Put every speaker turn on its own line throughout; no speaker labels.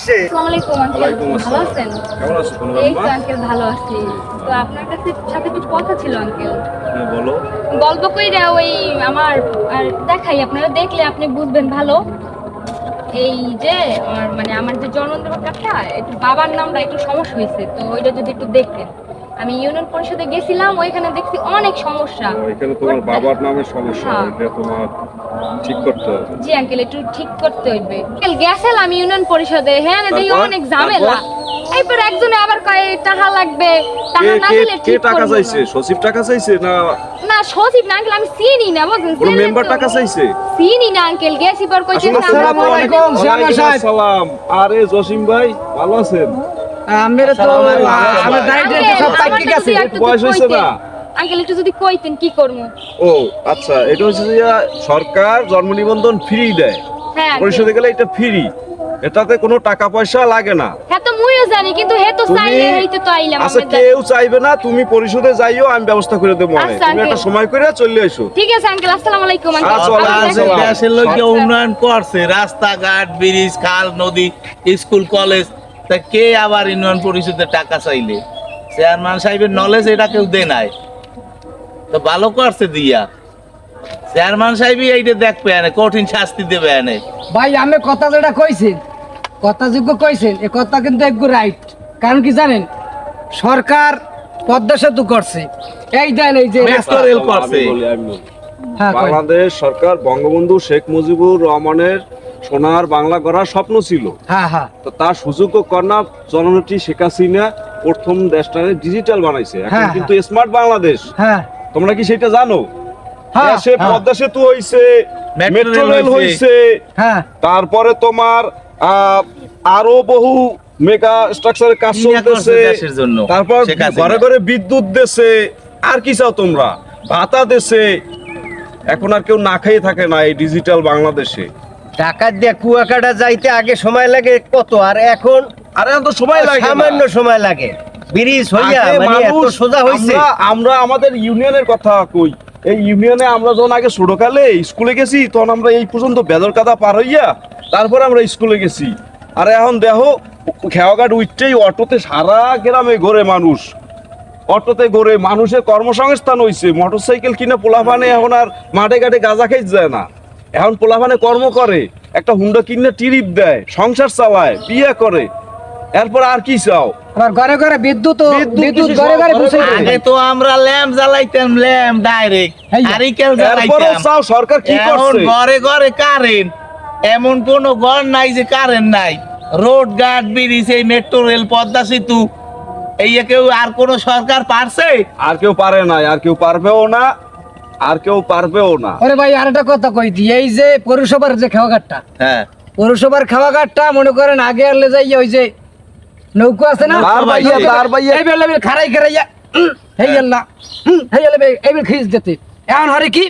আসে।
কেমন আছো
এই তো আঙ্কেল ভালো আছি। তো আপনার কাছে সাথে কিছু কথা ছিল আঙ্কেল?
হ্যাঁ বলো।
গল্প কইরা ওই আমার আর দেখাই আপনারা দেখলে আপনি বুঝবেন ভালো। এই যে আমার মানে আমার যে জন্মদিনটা একটু বাবার নামটা একটু সমস্যা হয়েছে তো ওইটা যদি একটু দেখতেন। আমি ইউনিয়ন পরিষদে গেছিলাম ওইখানে দেখছি অনেক সমস্যা।
এখানে তোমার বাবার নামের সমস্যা
হ্যাঁ।
এটা তোমার ঠিক করতে হবে।
জি আঙ্কেল একটু ঠিক করতে হইবে। আঙ্কেল গেছিলাম ইউনিয়ন পরিষদে হ্যাঁ না দেখি অনেক ঝামেলা। এরপর একজনে আবার কয় টাকা লাগবে টাকা না দিলে
কে
ঠিক
টাকা চাইছে? সচিব টাকা চাইছে না
না সচিব না আঙ্কেল আমি চিনি না বুঝছেন
কোনো মেম্বার টাকা চাইছে?
চিনি না আঙ্কেল গেছি পর কইছে
আসসালামু আলাইকুম।
সালাম আরে জসিম ভাই ভালো আছেন?
আমরা তো আমার দায়িত্ব সব পাইকে গেছে।
বয়স হয়েছে না?
আঙ্কেল একটু যদি কইতেন কি করব?
ও আচ্ছা এটা হচ্ছে যে সরকার জন্ম নিবন্ধন ফ্রি দেয়।
হ্যাঁ।
গেলে এটা ফ্রি এটাতে কোনো টাকা পয়সা লাগে না।
হ্যাঁ তো মুইও জানি কিন্তু হে তো
তুমি
চাইলে হইতে তো আইলাম
আচ্ছা কেউ চাইবে না তুমি পরিশোধে যাইও আমি ব্যবস্থা করে দেবো
আচ্ছা,
তুমি একটা সময় করে চলে এসো।
ঠিক আছে আঙ্কেল আসসালামু আলাইকুম আঙ্কেল। আবার
ওয়ালাইকুম
দেখা
আসসালাম।
হবে।
দেশের লোকে
আচ্ছা।
উন্নয়ন করছে রাস্তাঘাট ব্রিজ খাল নদী স্কুল কলেজ। তা কে আবার ইউনিয়ন পরিষদের টাকা চাইলে? চেয়ারম্যান সাহেবের নলেজ এটা কেউ দে নাই। তো ভালো করছে দিয়া। চেয়ারম্যান সাহেবই এইটা দেখবে এনে কঠিন শাস্তি দেবে এনে
ভাই আমি কথা যেটা কইছেন কথা যোগ্য কইছেন এ কথা কিন্তু একটু রাইট কারণ কি জানেন? সরকার পদ্মা সেতু করছে। এই দেন এই যে
করছে।
বলি, আমি বলি।
হ্যাঁ
বাংলাদেশ সরকার বঙ্গবন্ধু শেখ মুজিবুর রহমানের সোনার বাংলা গড়ার স্বপ্ন ছিল।
হ্যাঁ হ্যাঁ।
তো তার সুযোগ্য কন্যা জননেত্রী শেখ হাসিনা প্রথম দেশটাকে ডিজিটাল বানাইছে। এখন
হ্যাঁ,
কিন্তু স্মার্ট বাংলাদেশ।
হ্যাঁ।
তোমরা কি সেটা জানো?
হ্যাঁ, হ্যাঁ।
পদ্মা সেতু হইছে
মেট্রো
মেট্রো
রেল
রেল
হইছে।
হইছে।
হ্যাঁ।
তারপরে তোমার আহ, আরও বহু মেগা স্ট্রাকচারের কাজ চলতেছে। তারপর ঘরে ঘরে বিদ্যুৎ দেশে। আর কি চাও তোমরা? ভাতা দেশে। এখন আর কেউ না খেয়ে থাকে না এই ডিজিটাল বাংলাদেশে।
টাকা দিয়ে কুয়াকাটা যাইতে আগে সময় লাগে কত? আর এখন
আরে এখন তো সময় লাগে
সামান্য সময় লাগে। ব্রিজ হইয়া মানে এত সোজা হইছে।
আমরা- আমাদের ইউনিয়নের কথা কই। এই ইউনিয়নে আমরা যখন আগে ছোটকালে স্কুলে গেছি তখন আমরা এই পর্যন্ত বেদর কাদা পার হইয়া তারপরে আমরা স্কুলে গেছি। আর এখন দেখো খেয়াঘাট উঠতেই অটোতে সারা গ্রামে ঘোরে মানুষ। অটোতে ঘোরে মানুষের কর্মসংস্থান হইছে। মোটরসাইকেল কিনে পোলাপানে এখন আর মাঠে ঘাটে গাঁজা খাইতে যায় না। এখন পোলাপানে কর্ম করে একটা হুন্ডা কিনে টিরিপ দেয় সংসার চালায় বিয়ে করে। এরপর আর কি চাও?
আবার ঘরে ঘরে বিদ্যুৎ
বিদ্যুৎ
ঘরে ঘরে
আগে তো আমরা ল্যাম্প জ্বালাইতাম ল্যাম্প ডাইরেক্ট। জ্বালাইতাম।
চাও সরকার কি
এখন
করছে?
ঘরে ঘরে কারেন্ট এমন কোন ঘর নাই যে কারেন্ট নাই। রোড গার্ড ব্রিজ এই মেট্রো রেল পদ্মা সেতু। এই কেউ আর কোন সরকার পারছে?
আর কেউ পারে না আর কেউ পারবেও না। আর কেউ পারবেও না।
ওরে ভাই আরেকটা কথা কই দি এই যে পৌরসভার যে খাওয়াঘাটটা
হ্যাঁ।
পৌরসভার খাওয়াঘাটটা মনে করেন আগে আনলে যাই ওই যে নৌকো আছে না?
তার বাইয়া, তার বাইয়া।
এই বেলা বেলা খারাই খারাইয়া হেই আল্লাহ হেই আল্লাহ এই বেল খিস দিতে। এখন হরে কি?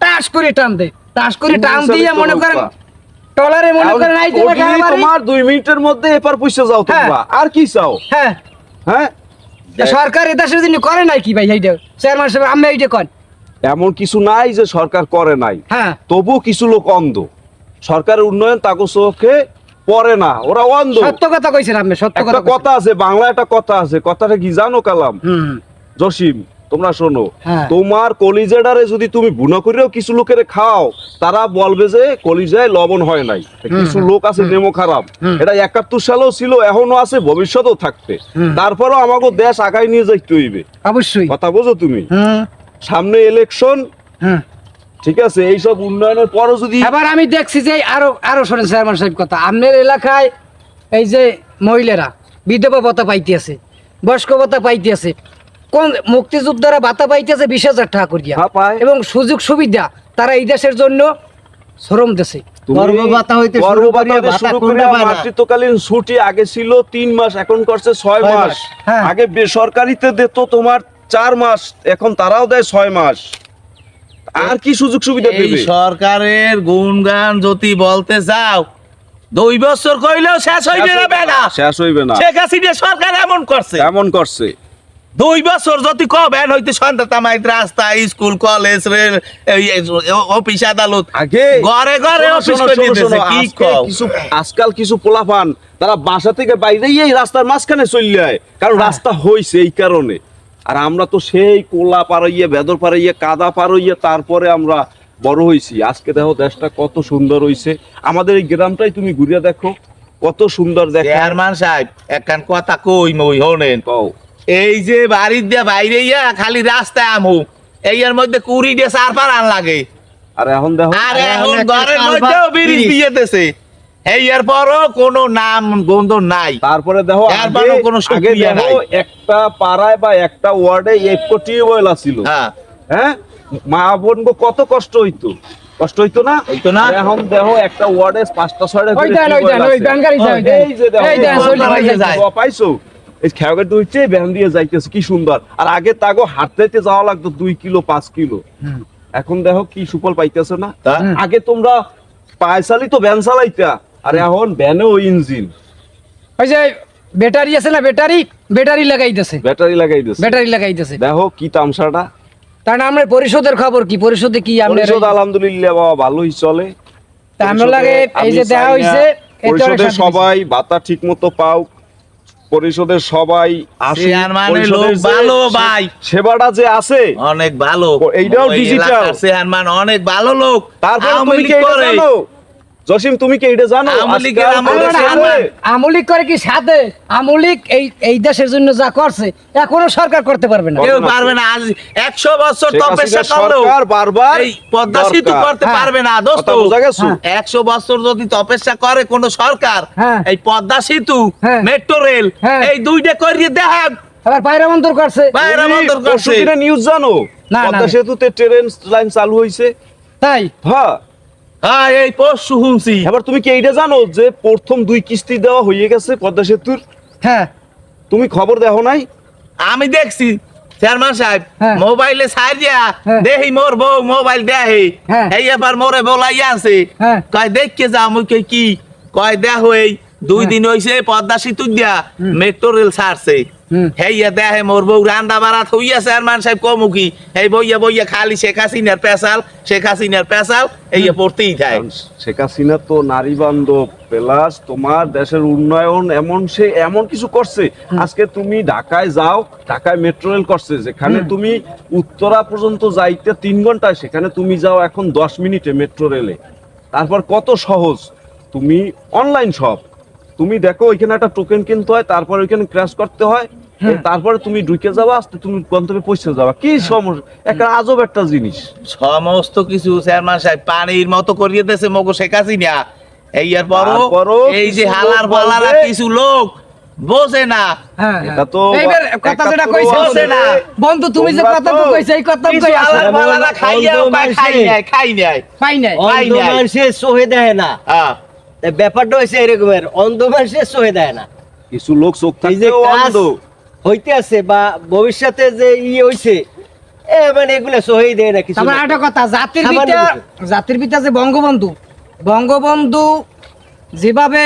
টাস করে টান দে টাস করে টান দিয়ে মনে করেন। টলারে মনে করেন আই
ওই দিনই তোমার দুই মিনিটের মধ্যে এপার পুষে যাও তোমরা। আর কি চাও?
হ্যাঁ।
হ্যাঁ?
সরকার এটা সেদিন করে নাই কি ভাই এইটা চেয়ারম্যান সাহেব আমি এইটা কন?
এমন কিছু নাই যে সরকার করে নাই।
হ্যাঁ।
তবু কিছু লোক অন্ধ। সরকারের উন্নয়ন তাকে চোখে পড়ে না ওরা অন্ধ।
সত্য কথা কইছেন আপনি সত্য কথা
কথা আছে বাংলা একটা কথা আছে কথাটা কি জানো কালাম? জসিম তোমরা শোনো
হ্যাঁ।
তোমার কলিজাডারে যদি তুমি বুনা করেও কিছু লোকের খাও তারা বলবে যে কলিজায় লবণ হয় নাই। কিছু লোক আছে নেমো খারাপ। এটা একাত্তর সালেও ছিল এখনও আছে ভবিষ্যতেও থাকবে। তারপরেও আমাকে দেশ আগায় নিয়ে যাইতে হইবে।
অবশ্যই।
কথা বোঝো তুমি? সামনে ইলেকশন
হুম
ঠিক আছে এইসব উন্নয়নের পরও যদি
এবার আমি দেখছি যে আরও আরও শোনেন চেয়ারম্যান সাহেব কথা। আপনার এলাকায় এই যে মহিলারা বিধবা ভাতা পাইতে আছে বয়স্ক ভাতা পাইতে আছে কোন মুক্তিযোদ্ধারা ভাতা পাইতে আছে বিশ হাজার টাকা করিয়া।
হ্যাঁ।
এবং সুযোগ সুবিধা তারা এই দেশের জন্য শ্রম দেশে
ছুটি আগে ছিল তিন মাস এখন করছে ছয় মাস,
হ্যাঁ।
আগে বেসরকারিতে দিত তোমার চার মাস এখন তারাও দেয় ছয় মাস। আর কি সুযোগ সুবিধা দেবে?
সরকারের গুণগান যদি বলতে যাও দুই বছর কইলেও শেষ হইবে না বেলা
শেষ হইবে না।
শেখ হাসিনা সরকার এমন করছে।
এমন করছে।
দুই বছর যদি কবেন হইতে সন্ধ্যা তামাই রাস্তা স্কুল কলেজ রেল অফিস আদালত।
আগে
ঘরে ঘরে অফিস কি
কিছু আজকাল কিছু পোলাপান তারা বাসা থেকে বাইরে এই রাস্তার মাঝখানে চলে যায়। কারণ রাস্তা হইছে এই কারণে। আর আমরা তো সেই কোলা পাড়াইয়ে বেদর পাড়াইয়ে কাদা পাড়াইয়ে তারপরে আমরা বড় হইছি আজকে দেখো দেশটা কত সুন্দর হইছে। আমাদের এই গ্রামটাই তুমি ঘুরিয়ে দেখো কত সুন্দর দেখো।
চেয়ারম্যান সাহেব একখান কথা কই মই হনেন
কও।
এই যে বাড়ির দিয়ে বাইরে ইয়া খালি রাস্তায় আমু এই এর মধ্যে কুড়ি দিয়ে চার পার আন লাগে।
আর এখন দেখো
আর
এখন
ঘরের মধ্যেও। দিয়ে দেছে এই এর পরও কোনো নাম গন্ধ নাই।
তারপরে দেখো
এরপরও কোনো সুক্রিয়া নাই।
একটা পাড়ায় বা একটা ওয়ার্ডে একটু টিউবওয়েল ছিল।
হ্যাঁ।
হ্যাঁ? মা বোন কত কষ্ট হইতো। কষ্ট হইতো না?
হইতো না?
এখন দেখো একটা ওয়ার্ডে পাঁচটা ছয়টা
ওই দেন, ওই দেন, ওই
আছে।
ব্যান গাড়ি যায়,
এই যে দেখো
এই দেন, চলে
যায়।
পাইছো? এই খেয়াঘাট দুইছে ভ্যান দিয়ে যাইতেছে কি সুন্দর। আর আগে তাগো হাঁটতে যাওয়া লাগতো দুই কিলো পাঁচ কিলো। এখন দেখো কি সুফল পাইতেছে না। আগে তোমরা পায়সালি তো ভ্যান চালাইতা। আর এখন ভ্যানেও ইঞ্জিন।
ওই যে ব্যাটারি আছে না ব্যাটারি? ব্যাটারি লাগাইতেছে।
ব্যাটারি লাগাই দিচ্ছে
ব্যাটারি লাগাইতেছে।
দেখো কি তামসাটা।
তার আমরা পরিষদের খবর কি? পরিষদে কি আমরা
পরিষদ আলহামদুলিল্লাহ বাবা ভালোই চলে।
তা আমরা লাগে এই যে
না
হইছে
পরিষদের সবাই ভাতা ঠিক মতো পাও। পরিষদের সবাই
ভালো ভাই।
সেবাটা যে আছে
অনেক ভালো।
এইটাও
চেয়ারম্যান অনেক ভালো লোক।
তারপরে তুমি কি জসিম তুমি কি এটা জানো।
আমলিক করে কি সাথে আমলিক এই এই দেশের জন্য যা করছে এখনও সরকার করতে পারবে না
কেউ পারবে না আজ একশো বছর তপস্যা
হাসিনা
করলেও
সরকার বারবার
এই পদ্মা সেতু করতে
হ্যাঁ।
পারবে না দোস্ত
কথা বোঝা গেছো?
হ্যাঁ।
একশো বছর যদি তপস্যা করে কোন সরকার
হ্যাঁ।
এই পদ্মা সেতু। মেট্রো রেল
হ্যাঁ।
এই দুইটা করিয়ে দেখান
আবার পায়রা মন্তর করছে
নিউজ জানো পদ্মা
না।
সেতুতে ট্রেন লাইন চালু হয়েছে
তাই
হ্যাঁ
হ্যাঁ এই পরশু শুনছি
এবার তুমি কি এইটা জানো যে প্রথম দুই কিস্তি দেওয়া হয়ে গেছে পদ্মা সেতুর
হ্যাঁ
তুমি খবর দেখো নাই
আমি দেখছি চেয়ারম্যান সাহেব
হ্যাঁ।
মোবাইলে সারিয়া
হ্যাঁ।
দেহি মোর বউ মোবাইল দেহে। এই এবার মোরে বলাই আছে। কয় দেখকে যা কি কয় দেখো এই দুই। দিন হইছে পদ্মা সেতু দিয়া মেট্রো রেল ছাড়ছে
হুম।
হেইয়া দেহে মোর বউ রান্দা বাড়াত হইয়া চেয়ারম্যান সাহেব কমুকি এই বইয়া বইয়া খালি শেখ হাসিনার পেশাল শেখ হাসিনার পেশাল এই পড়তেই যায়।
শেখ হাসিনা তো নারী বান্ধব প্লাস তোমার দেশের উন্নয়ন এমন সে এমন কিছু করছে। আজকে তুমি ঢাকায় যাও ঢাকায় মেট্রো রেল করছে যেখানে তুমি উত্তরা পর্যন্ত যাইতে তিন ঘন্টায় সেখানে তুমি যাও এখন দশ মিনিটে মেট্রো রেলে তারপর কত সহজ? তুমি অনলাইন শপ তুমি দেখো ওইখানে একটা টোকেন কিনতে হয় তারপর ওইখানে ক্র্যাশ করতে হয় তারপরে তুমি ঢুকে যাবা আস্তে তুমি গন্তব্যে পৌঁছে যাবা। কি সমস্যা? একটা আজব একটা জিনিস।
সমস্ত কিছু চেয়ারম্যান সাহেব পানির মতো করিয়ে দিয়েছে মগো শেখ হাসিনা। এই পরও
তারপরও
এই যে হালার
লোক
পালারা কিছু লোক বোঝে না।
হ্যাঁ
এটা তো
কথা যেটা কইছে
আছে
না। বন্ধু তুমি যে কথা কইছে এই কই
খাই
মানুষে-
নাই। খাই নাই।
পাই নাই।
অন্ধ
নাই।
মানুষের দেয় না।
হ্যাঁ।
ব্যাপারটা হয়েছে এরকমের অন্ধ মানুষের সহে দেয় না।
কিছু লোক চোখ অন্ধ।
হইতে আছে বা ভবিষ্যতে যে ই হইছে এ মানে এগুলো সহেই দেয় না কিছু লোক।
একটা কথা জাতির পিতা জাতির পিতা যে বঙ্গবন্ধু বঙ্গবন্ধু যেভাবে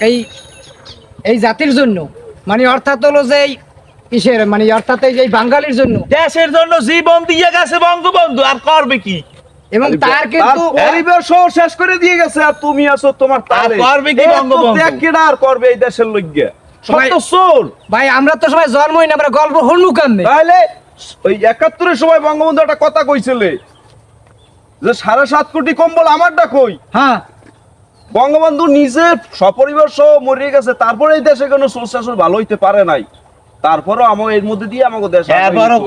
এই এই জাতির জন্য মানে অর্থাৎ হলো যে এই কিসের মানে অর্থাৎ এই যে এই বাঙালির জন্য।
দেশের জন্য জীবন দিয়ে গেছে বঙ্গবন্ধু আর করবে কি?
এবং তার কিন্তু
পরিবেশ শেষ করে দিয়ে গেছে আর তুমি আছো তোমার তারে
কি বঙ্গবন্ধু?
আর করবে এই দেশের
ভাই-
সত্য চোর।
ভাই আমরা তো সবাই জন্মই না আমরা গল্প হনু
তাহলে ওই একাত্তরের সময় বঙ্গবন্ধু একটা কথা কইছিলে যে সাড়ে সাত কোটি কম্বল আমারটা কই
হ্যাঁ।
বঙ্গবন্ধু নিজে সপরিবার সহ মরে গেছে তারপরে এই দেশে কোনো সোর্স শাসন ভালো হইতে পারে নাই। তারপরও আমার এর মধ্যে দিয়ে আমাকে দেশ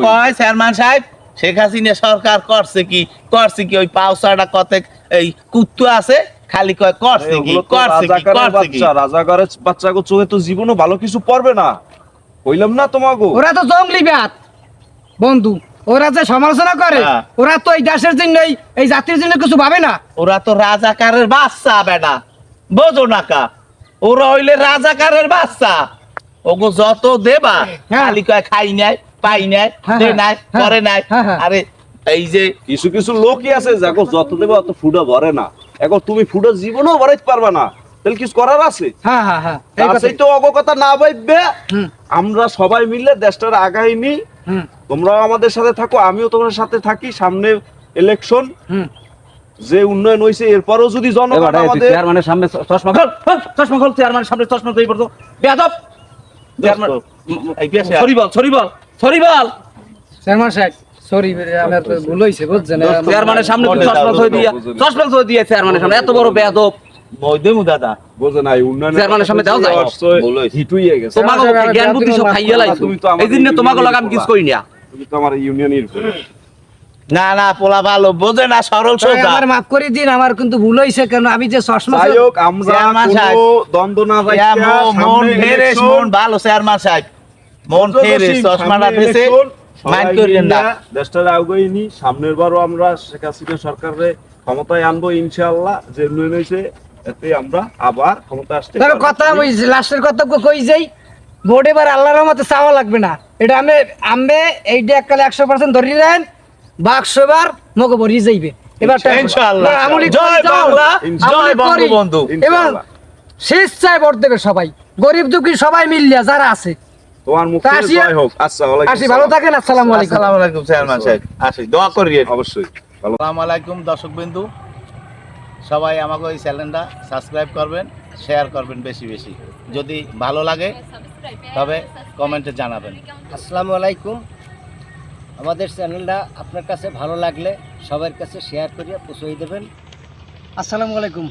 কয় চেয়ারম্যান সাহেব? শেখ হাসিনা সরকার করছে কি? করছে কি? ওই পাউসাটা কত এই কুত্তু আছে খালি কয় করছে কি? করছে কি? করছে কি?
বাচ্চা বাচ্চাকে চোখে তো জীবনও ভালো কিছু পড়বে না। কইলাম না তোমাকে
ওরা তো জঙ্গলি ব্যাত বন্ধু ওরা যে সমালোচনা করে
হ্যাঁ।
ওরা তো এই দেশের জন্য এই- এই জাতির জন্য কিছু ভাবে না।
ওরা তো রাজাকারের বাচ্চা বেটা। বোঝো না কা। ওরা হইলে রাজাকারের বাচ্চা। ওগো যত দেবা
হ্যাঁ।
খালি কয় খাই নাই। পাই নাই
হ্যাঁ,
দে
হ্যাঁ,
নাই করে নাই।
হ্যাঁ, হ্যাঁ।
আরে এই যে
কিছু কিছু লোকই আছে যাকে যত দেবে অত ফুডা ভরে না। এখন তুমি ফুডা জীবনেও ভরাইতে পারবে না। তাহলে কিছু করার আছে?
হ্যাঁ হ্যাঁ হ্যাঁ এই
তার
কথাই।
সেই তো অগকথা না ভাববে। আমরা সবাই মিলে দেশটার আগাই নি। তোমরাও আমাদের সাথে থাকো আমিও তোমার সাথে থাকি সামনে ইলেকশন যে উন্নয়ন এরপরও যদি জনগণ আমাদের
চেয়ারম্যানের সামনে চশমা খোল খোল, চশমা খোল চেয়ারম্যানের সামনে চশমা বেয়াদব। চেয়ারম্যান সরি বল সরি বল। সরি বল।
চেয়ারম্যান সাহেব সরি আমার তো ভুল হয়েছে বুঝছেন?
চেয়ারম্যানের সামনে চশমা থই দিয়া চশমা থই দিয়া চেয়ারম্যানের সামনে এত বড় বেয়াদব। না
তুমি তো আমার ইউনিয়নের
না। না পোলা ভালো বোঝে না সরল সোজা।
আমার মাফ করে দিন আমার কিন্তু ভুল হয়েছে কেন আমি যে চশমা
আমরা। দ্বন্দ্ব না
মন ভালো চেয়ারম্যান সাহেব। মন
সামনে
চশমাটা মাইন্ড করিলেন না।
দেশটার সামনের বারও আমরা শেখ হাসিনা সরকারে ক্ষমতায় আনব ইনশাআল্লাহ যে উন্নয়ন হয়েছে এতে আমরা আবার ক্ষমতা আসতে পারব।
কথা ওই লাস্টের কথা কই যাই ভোট এবার আল্লাহর মতে চাওয়া লাগবে না। এটা আমি আমি এইটা এককালে একশো পার্সেন্ট ধরি নেন বাক্স এবার মগে ভরি যাইবে। এবার এবং। স্বেচ্ছায় ভোট দেবে সবাই। গরিব দুঃখী সবাই মিলিয়া যারা আছে
তোমার মুখ থেকে জয় হোক। আচ্ছা ওয়ালাইকুম
আসি ভালো থাকেন আসসালামু আলাইকুম।
আসসালামু আলাইকুম চেয়ারম্যান সাহেব। আসি দোয়া করি
অবশ্যই
আসসালামু আলাইকুম দর্শক বিন্দু সবাই আমাকে এই চ্যানেলটা সাবস্ক্রাইব করবেন শেয়ার করবেন বেশি বেশি। যদি ভালো লাগে তবে কমেন্টে জানাবেন।
আসসালামু আলাইকুম। আমাদের চ্যানেলটা আপনার কাছে ভালো লাগলে সবার কাছে শেয়ার করিয়া পৌঁছে দেবেন।
আসসালামু আলাইকুম।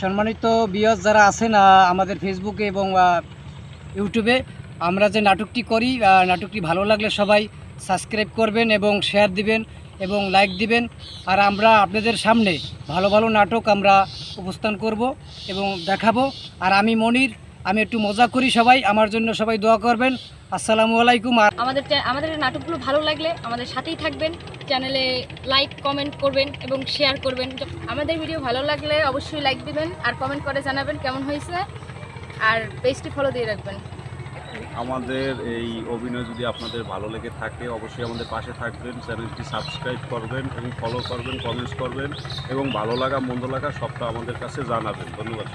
সম্মানিত বিয়স যারা আছেন আমাদের ফেসবুকে এবং ইউটিউবে আমরা যে নাটকটি করি নাটকটি ভালো লাগলে সবাই সাবস্ক্রাইব করবেন এবং শেয়ার দিবেন এবং লাইক দিবেন। আর আমরা আপনাদের সামনে ভালো ভালো নাটক আমরা উপস্থান করব এবং দেখাবো। আর আমি মনির, আমি একটু মজা করি সবাই, আমার জন্য সবাই দোয়া করবেন। আসসালামু আলাইকুম আর
আমাদের আমাদের নাটকগুলো ভালো লাগলে আমাদের সাথেই থাকবেন চ্যানেলে লাইক কমেন্ট করবেন এবং শেয়ার করবেন। আমাদের ভিডিও ভালো লাগলে অবশ্যই লাইক দিবেন আর কমেন্ট করে জানাবেন কেমন হয়েছে। আর পেজটি ফলো দিয়ে রাখবেন।
আমাদের এই অভিনয় যদি আপনাদের ভালো লেগে থাকে, অবশ্যই আমাদের পাশে থাকবেন, চ্যানেলটি সাবস্ক্রাইব করবেন এবং ফলো করবেন কমেন্টস করবেন এবং ভালো লাগা, মন্দ লাগা সবটা আমাদের কাছে জানাবেন। ধন্যবাদ